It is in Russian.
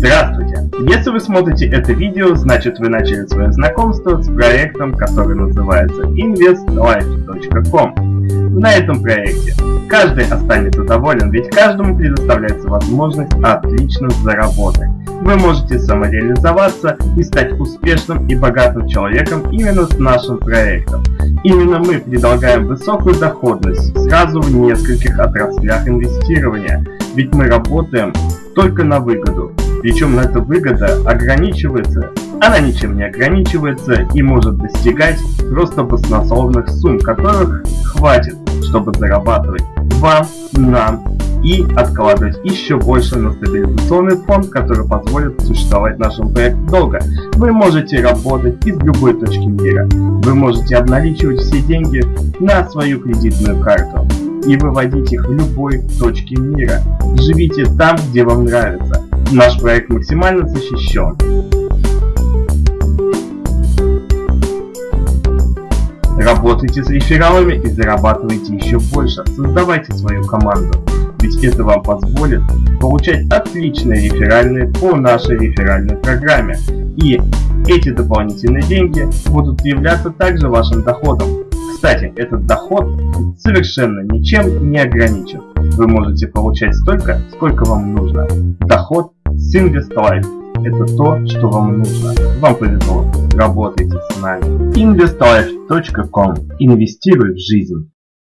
Здравствуйте! Если вы смотрите это видео, значит вы начали свое знакомство с проектом, который называется investlife.com. На этом проекте каждый останется доволен, ведь каждому предоставляется возможность отлично заработать. Вы можете самореализоваться и стать успешным и богатым человеком именно с нашим проектом. Именно мы предлагаем высокую доходность сразу в нескольких отраслях инвестирования, ведь мы работаем только на выгоду. Причем эта выгода ограничивается, она ничем не ограничивается и может достигать просто баснословных сумм, которых хватит, чтобы зарабатывать вам, нам и откладывать еще больше на стабилизационный фонд, который позволит существовать нашему проекту долго. Вы можете работать из любой точки мира. Вы можете обналичивать все деньги на свою кредитную карту и выводить их в любой точке мира. Живите там, где вам нравится. Наш проект максимально защищен. Работайте с рефералами и зарабатывайте еще больше. Создавайте свою команду ведь это вам позволит получать отличные реферальные по нашей реферальной программе. И эти дополнительные деньги будут являться также вашим доходом. Кстати, этот доход совершенно ничем не ограничен. Вы можете получать столько, сколько вам нужно. Доход с InvestLife – это то, что вам нужно. Вам повезло. Работайте с нами. InvestLife.com. Инвестируй в жизнь.